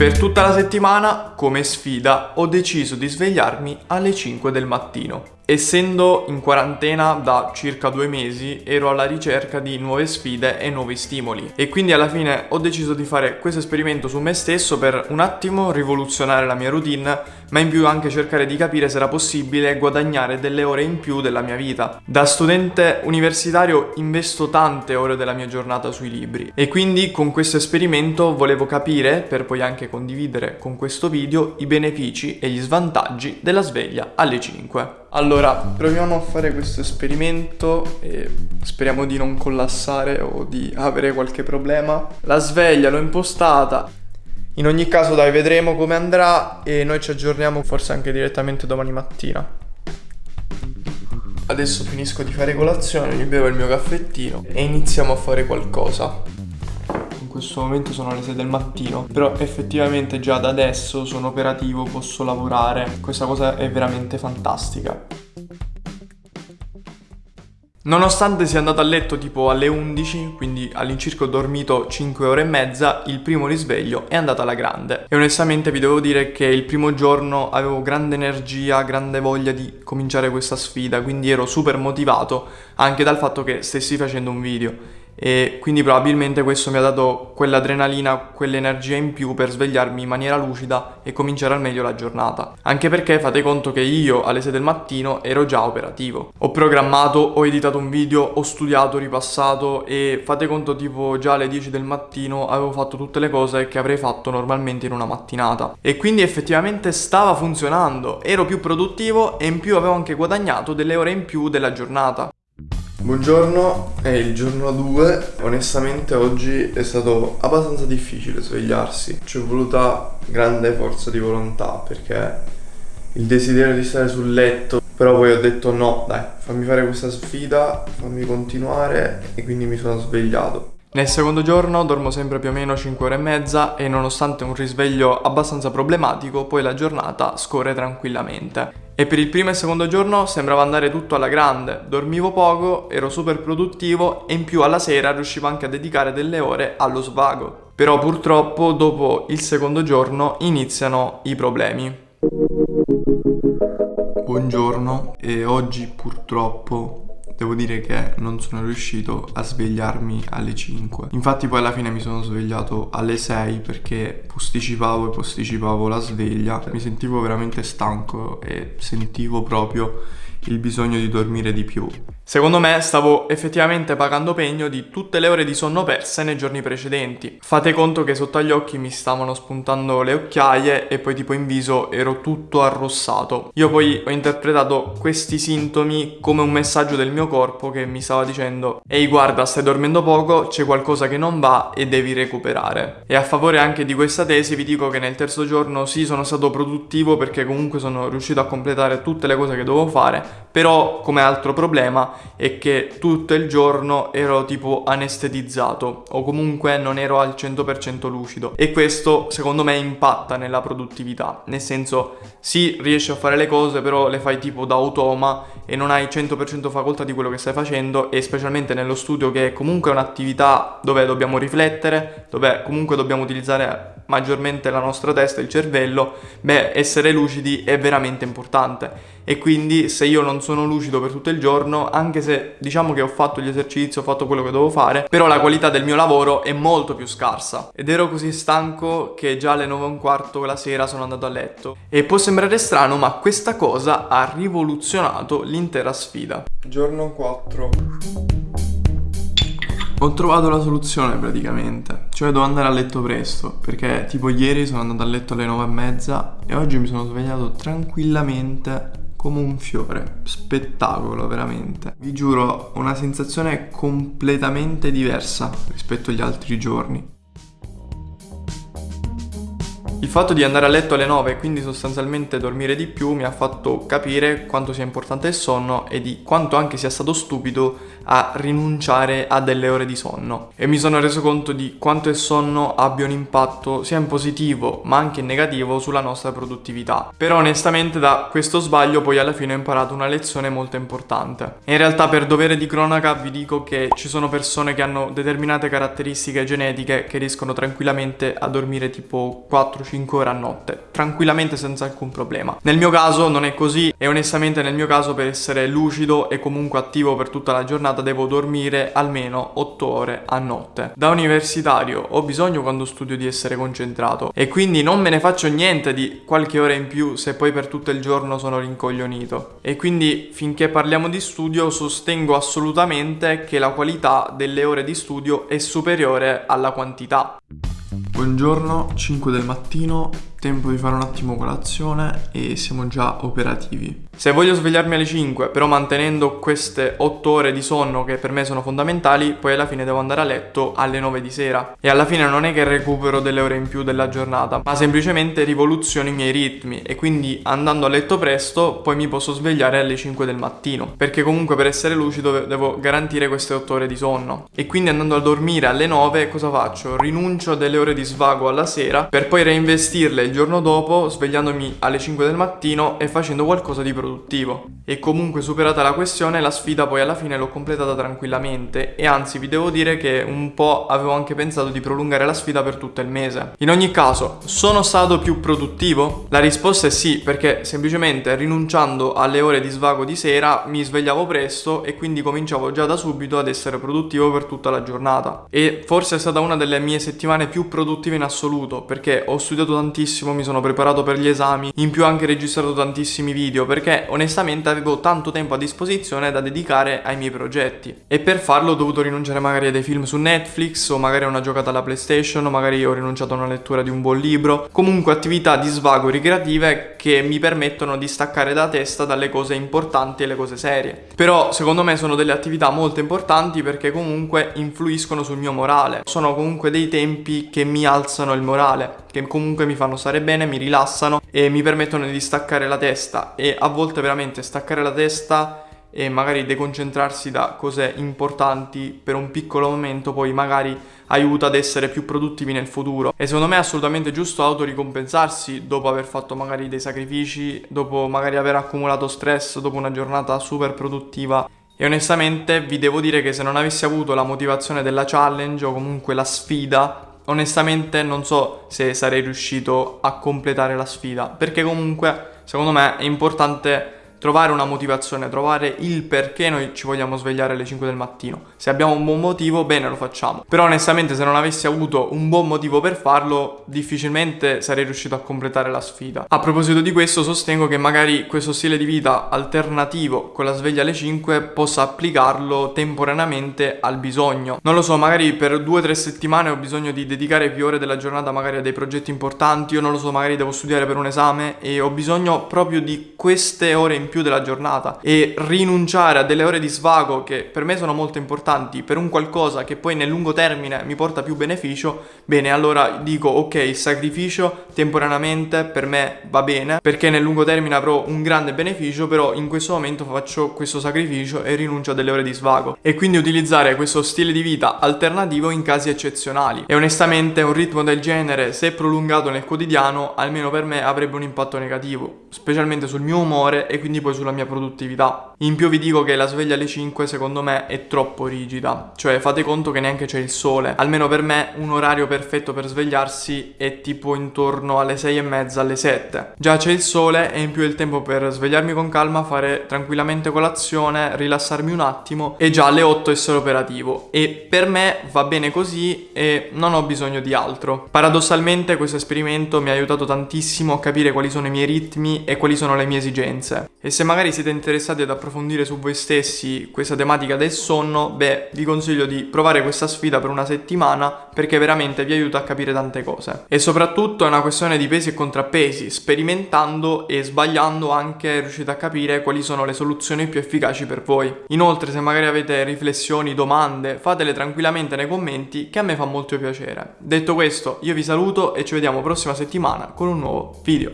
Per tutta la settimana, come sfida, ho deciso di svegliarmi alle 5 del mattino. Essendo in quarantena da circa due mesi, ero alla ricerca di nuove sfide e nuovi stimoli e quindi alla fine ho deciso di fare questo esperimento su me stesso per un attimo rivoluzionare la mia routine, ma in più anche cercare di capire se era possibile guadagnare delle ore in più della mia vita. Da studente universitario investo tante ore della mia giornata sui libri e quindi con questo esperimento volevo capire, per poi anche condividere con questo video, i benefici e gli svantaggi della sveglia alle 5. Allora, proviamo a fare questo esperimento e speriamo di non collassare o di avere qualche problema. La sveglia l'ho impostata. In ogni caso dai, vedremo come andrà e noi ci aggiorniamo forse anche direttamente domani mattina. Adesso finisco di fare colazione, mi bevo il mio caffettino e iniziamo a fare qualcosa questo momento sono le 6 del mattino, però effettivamente già da adesso sono operativo, posso lavorare, questa cosa è veramente fantastica. Nonostante sia andato a letto tipo alle 11, quindi all'incirca ho dormito 5 ore e mezza, il primo risveglio è andato alla grande. E onestamente vi devo dire che il primo giorno avevo grande energia, grande voglia di cominciare questa sfida, quindi ero super motivato anche dal fatto che stessi facendo un video e quindi probabilmente questo mi ha dato quell'adrenalina, quell'energia in più per svegliarmi in maniera lucida e cominciare al meglio la giornata. Anche perché fate conto che io alle 6 del mattino ero già operativo. Ho programmato, ho editato un video, ho studiato, ripassato e fate conto tipo già alle 10 del mattino avevo fatto tutte le cose che avrei fatto normalmente in una mattinata. E quindi effettivamente stava funzionando, ero più produttivo e in più avevo anche guadagnato delle ore in più della giornata. Buongiorno, è il giorno 2. Onestamente oggi è stato abbastanza difficile svegliarsi. Ci è voluta grande forza di volontà perché il desiderio di stare sul letto, però poi ho detto no, dai, fammi fare questa sfida, fammi continuare e quindi mi sono svegliato. Nel secondo giorno dormo sempre più o meno 5 ore e mezza e nonostante un risveglio abbastanza problematico, poi la giornata scorre tranquillamente. E per il primo e secondo giorno sembrava andare tutto alla grande, dormivo poco, ero super produttivo e in più alla sera riuscivo anche a dedicare delle ore allo svago. Però purtroppo dopo il secondo giorno iniziano i problemi. Buongiorno e oggi purtroppo devo dire che non sono riuscito a svegliarmi alle 5. Infatti poi alla fine mi sono svegliato alle 6 perché posticipavo e posticipavo la sveglia. Mi sentivo veramente stanco e sentivo proprio il bisogno di dormire di più. Secondo me stavo effettivamente pagando pegno di tutte le ore di sonno perse nei giorni precedenti. Fate conto che sotto agli occhi mi stavano spuntando le occhiaie e poi tipo in viso ero tutto arrossato. Io poi ho interpretato questi sintomi come un messaggio del mio corpo che mi stava dicendo Ehi guarda stai dormendo poco, c'è qualcosa che non va e devi recuperare. E a favore anche di questa tesi vi dico che nel terzo giorno sì sono stato produttivo perché comunque sono riuscito a completare tutte le cose che dovevo fare, però come altro problema e che tutto il giorno ero tipo anestetizzato o comunque non ero al 100% lucido e questo secondo me impatta nella produttività nel senso sì riesci a fare le cose però le fai tipo da automa e non hai 100% facoltà di quello che stai facendo e specialmente nello studio che è comunque un'attività dove dobbiamo riflettere dove comunque dobbiamo utilizzare maggiormente la nostra testa, il cervello, beh, essere lucidi è veramente importante. E quindi se io non sono lucido per tutto il giorno, anche se diciamo che ho fatto gli esercizi, ho fatto quello che dovevo fare, però la qualità del mio lavoro è molto più scarsa. Ed ero così stanco che già alle 9 e un quarto la sera sono andato a letto. E può sembrare strano, ma questa cosa ha rivoluzionato l'intera sfida. Giorno 4. Ho trovato la soluzione praticamente, cioè devo andare a letto presto, perché tipo ieri sono andato a letto alle nove e mezza e oggi mi sono svegliato tranquillamente come un fiore, spettacolo veramente. Vi giuro, una sensazione completamente diversa rispetto agli altri giorni. Il fatto di andare a letto alle 9 e quindi sostanzialmente dormire di più mi ha fatto capire quanto sia importante il sonno e di quanto anche sia stato stupido a rinunciare a delle ore di sonno e mi sono reso conto di quanto il sonno abbia un impatto sia in positivo ma anche in negativo sulla nostra produttività. Però onestamente da questo sbaglio poi alla fine ho imparato una lezione molto importante. In realtà per dovere di cronaca vi dico che ci sono persone che hanno determinate caratteristiche genetiche che riescono tranquillamente a dormire tipo 4 5 ore a notte, tranquillamente senza alcun problema. Nel mio caso non è così e onestamente nel mio caso per essere lucido e comunque attivo per tutta la giornata devo dormire almeno 8 ore a notte. Da universitario ho bisogno quando studio di essere concentrato e quindi non me ne faccio niente di qualche ora in più se poi per tutto il giorno sono rincoglionito. E quindi finché parliamo di studio sostengo assolutamente che la qualità delle ore di studio è superiore alla quantità. Buongiorno, 5 del mattino, tempo di fare un attimo colazione e siamo già operativi. Se voglio svegliarmi alle 5, però mantenendo queste 8 ore di sonno che per me sono fondamentali, poi alla fine devo andare a letto alle 9 di sera. E alla fine non è che recupero delle ore in più della giornata, ma semplicemente rivoluziono i miei ritmi e quindi andando a letto presto poi mi posso svegliare alle 5 del mattino, perché comunque per essere lucido devo garantire queste 8 ore di sonno. E quindi andando a dormire alle 9 cosa faccio? Rinuncio a delle ore di svago alla sera per poi reinvestirle il giorno dopo svegliandomi alle 5 del mattino e facendo qualcosa di produttivo. E comunque superata la questione la sfida poi alla fine l'ho completata tranquillamente e anzi vi devo dire che un po' avevo anche pensato di prolungare la sfida per tutto il mese. In ogni caso, sono stato più produttivo? La risposta è sì perché semplicemente rinunciando alle ore di svago di sera mi svegliavo presto e quindi cominciavo già da subito ad essere produttivo per tutta la giornata. E forse è stata una delle mie settimane più produttive in assoluto perché ho studiato tantissimo, mi sono preparato per gli esami, in più anche registrato tantissimi video perché onestamente avevo tanto tempo a disposizione da dedicare ai miei progetti. E per farlo ho dovuto rinunciare magari a dei film su Netflix o magari a una giocata alla PlayStation o magari ho rinunciato a una lettura di un buon libro, comunque attività di svago ricreative che mi permettono di staccare da testa dalle cose importanti e le cose serie. Però secondo me sono delle attività molto importanti perché comunque influiscono sul mio morale, sono comunque dei tempi che mi alzano il morale, che comunque mi fanno stare bene, mi rilassano e mi permettono di staccare la testa e a volte veramente staccare la testa e magari deconcentrarsi da cose importanti per un piccolo momento poi magari aiuta ad essere più produttivi nel futuro. E secondo me è assolutamente giusto autoricompensarsi dopo aver fatto magari dei sacrifici, dopo magari aver accumulato stress dopo una giornata super produttiva. E onestamente vi devo dire che se non avessi avuto la motivazione della challenge o comunque la sfida onestamente non so se sarei riuscito a completare la sfida, perché comunque secondo me è importante trovare una motivazione, trovare il perché noi ci vogliamo svegliare alle 5 del mattino. Se abbiamo un buon motivo, bene, lo facciamo. Però onestamente se non avessi avuto un buon motivo per farlo, difficilmente sarei riuscito a completare la sfida. A proposito di questo, sostengo che magari questo stile di vita alternativo con la sveglia alle 5 possa applicarlo temporaneamente al bisogno. Non lo so, magari per due o tre settimane ho bisogno di dedicare più ore della giornata magari a dei progetti importanti, io non lo so, magari devo studiare per un esame e ho bisogno proprio di queste ore in più della giornata e rinunciare a delle ore di svago che per me sono molto importanti per un qualcosa che poi nel lungo termine mi porta più beneficio, bene, allora dico ok, il sacrificio temporaneamente per me va bene perché nel lungo termine avrò un grande beneficio, però in questo momento faccio questo sacrificio e rinuncio a delle ore di svago e quindi utilizzare questo stile di vita alternativo in casi eccezionali. E onestamente un ritmo del genere, se prolungato nel quotidiano, almeno per me avrebbe un impatto negativo, specialmente sul mio umore e quindi poi sulla mia produttività. In più vi dico che la sveglia alle 5 secondo me è troppo rigida, cioè fate conto che neanche c'è il sole. Almeno per me un orario perfetto per svegliarsi è tipo intorno alle 6 e mezza, alle 7. Già c'è il sole e in più il tempo per svegliarmi con calma, fare tranquillamente colazione, rilassarmi un attimo e già alle 8 essere operativo. E per me va bene così e non ho bisogno di altro. Paradossalmente questo esperimento mi ha aiutato tantissimo a capire quali sono i miei ritmi e quali sono le mie esigenze. E se magari siete interessati ad approfondire su voi stessi questa tematica del sonno, beh, vi consiglio di provare questa sfida per una settimana perché veramente vi aiuta a capire tante cose. E soprattutto è una questione di pesi e contrappesi, sperimentando e sbagliando anche riuscite a capire quali sono le soluzioni più efficaci per voi. Inoltre, se magari avete riflessioni, domande, fatele tranquillamente nei commenti che a me fa molto piacere. Detto questo, io vi saluto e ci vediamo prossima settimana con un nuovo video.